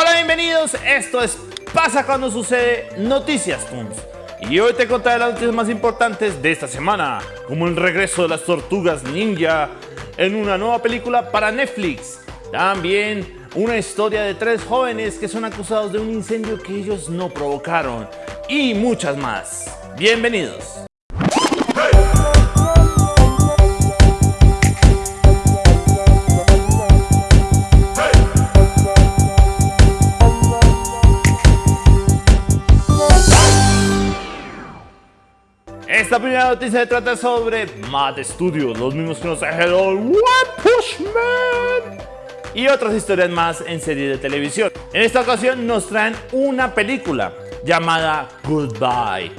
Hola, bienvenidos. Esto es Pasa cuando sucede Noticias Toons. Y hoy te contaré las noticias más importantes de esta semana, como el regreso de las tortugas ninja en una nueva película para Netflix. También una historia de tres jóvenes que son acusados de un incendio que ellos no provocaron. Y muchas más. Bienvenidos. Esta primera noticia se trata sobre Mad Studios, los mismos que nos trajeron One Push Man y otras historias más en series de televisión. En esta ocasión nos traen una película llamada Goodbye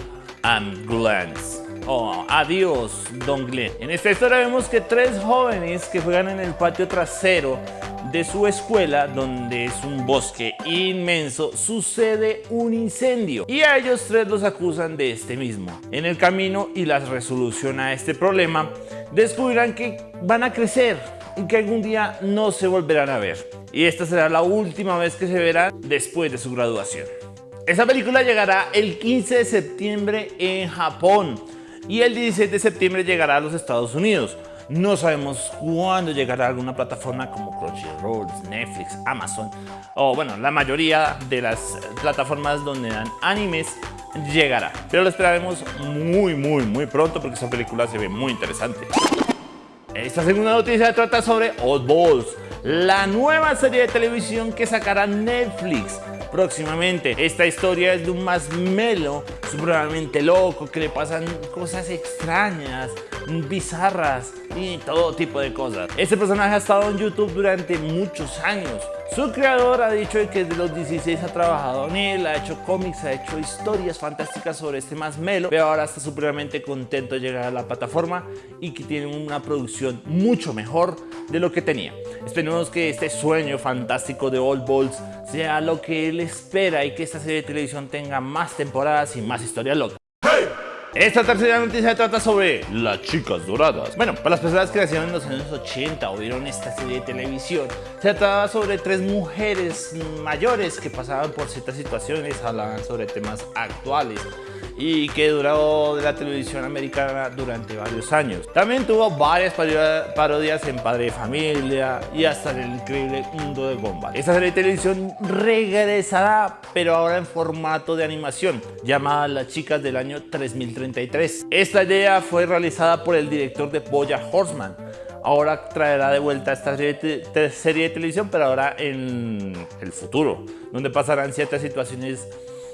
and Glance. Oh, adiós, Don Glenn. En esta historia vemos que tres jóvenes que juegan en el patio trasero de su escuela, donde es un bosque inmenso, sucede un incendio y a ellos tres los acusan de este mismo. En el camino y la resolución a este problema, descubrirán que van a crecer y que algún día no se volverán a ver. Y esta será la última vez que se verán después de su graduación. Esta película llegará el 15 de septiembre en Japón y el 16 de septiembre llegará a los Estados Unidos. No sabemos cuándo llegará alguna plataforma como Crunchyroll, Netflix, Amazon o bueno, la mayoría de las plataformas donde dan animes llegará. Pero lo esperaremos muy, muy, muy pronto porque esta película se ve muy interesante. Esta segunda noticia trata sobre Old Balls, la nueva serie de televisión que sacará Netflix próximamente. Esta historia es de un más melo, supremamente loco, que le pasan cosas extrañas, bizarras y todo tipo de cosas. Este personaje ha estado en YouTube durante muchos años. Su creador ha dicho que desde los 16 ha trabajado en él, ha hecho cómics, ha hecho historias fantásticas sobre este más melo, pero ahora está supremamente contento de llegar a la plataforma y que tiene una producción mucho mejor de lo que tenía. Esperemos que este sueño fantástico de Old Balls sea lo que él espera y que esta serie de televisión tenga más temporadas y más historias locas. Esta tercera noticia trata sobre las chicas doradas. Bueno, para las personas que nacieron en los años 80 o vieron esta serie de televisión, se trataba sobre tres mujeres mayores que pasaban por ciertas situaciones, hablaban sobre temas actuales y que duró de la televisión americana durante varios años. También tuvo varias parodias en Padre de Familia y hasta en el increíble mundo de Gumball. Esta serie de televisión regresará, pero ahora en formato de animación, llamada Las Chicas del año 3033. Esta idea fue realizada por el director de Boya Horseman, ahora traerá de vuelta esta serie de, serie de, televisión, pero ahora en el futuro, donde pasarán ciertas situaciones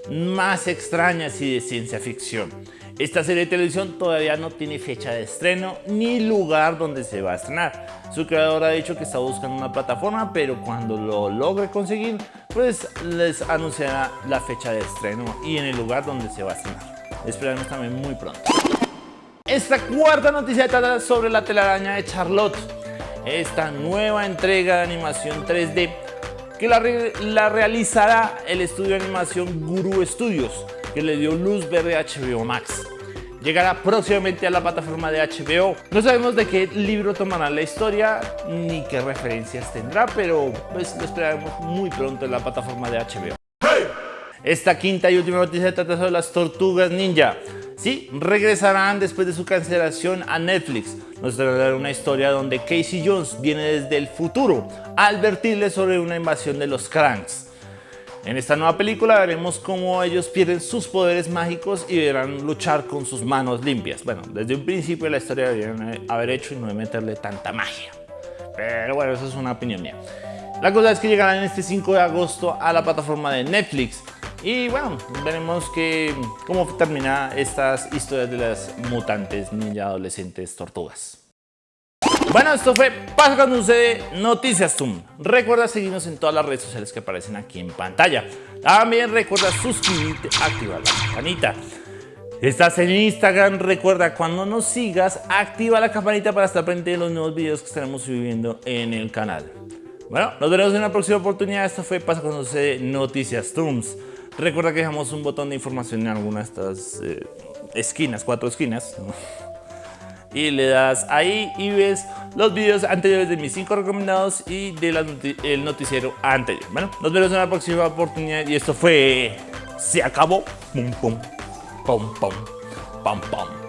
más extrañas y de ciencia ficción. Esta serie de televisión todavía no tiene fecha de estreno ni lugar donde se va a estrenar. Su creador ha dicho que está buscando una plataforma, pero cuando lo logre conseguir, pues les anunciará la fecha de estreno y en el lugar donde se va a estrenar. Esperamos también muy pronto. Esta cuarta noticia trata sobre la telaraña de Charlotte. Esta nueva entrega de animación 3D que la, realizará el estudio de animación Guru Studios, que le dio luz verde a HBO Max. Llegará próximamente a la plataforma de HBO. No sabemos de qué libro tomará la historia ni qué referencias tendrá, pero pues lo esperaremos muy pronto en la plataforma de HBO. Esta quinta y última noticia trata sobre las tortugas ninja. Sí, regresarán después de su cancelación a Netflix. Nos traerá una historia donde Casey Jones viene desde el futuro a advertirle sobre una invasión de los Cranks. En esta nueva película veremos cómo ellos pierden sus poderes mágicos y deberán luchar con sus manos limpias. Bueno, desde un principio la historia deberían haber hecho y no meterle tanta magia. Pero bueno, eso es una opinión mía. La cosa es que llegarán este 5 de agosto a la plataforma de Netflix y bueno, veremos que, cómo termina estas historias de las mutantes ninja adolescentes tortugas. Bueno, esto fue Pasa cuando sucede Noticias Zoom. Recuerda seguirnos en todas las redes sociales que aparecen aquí en pantalla. También recuerda suscribirte, activar la campanita. Estás en Instagram, recuerda cuando nos sigas, activa la campanita para estar pendiente de los nuevos videos que estaremos subiendo en el canal. Bueno, nos veremos en una próxima oportunidad. Esto fue Pasa cuando sucede Noticias Zooms. Recuerda que dejamos un botón de información en alguna de estas eh, esquinas, cuatro esquinas. y le das ahí y ves los videos anteriores de mis 5 recomendados y del noticiero anterior. Bueno, nos vemos en la próxima oportunidad y esto fue... Se acabó. Pum, pum, pum, pum, pum, pum.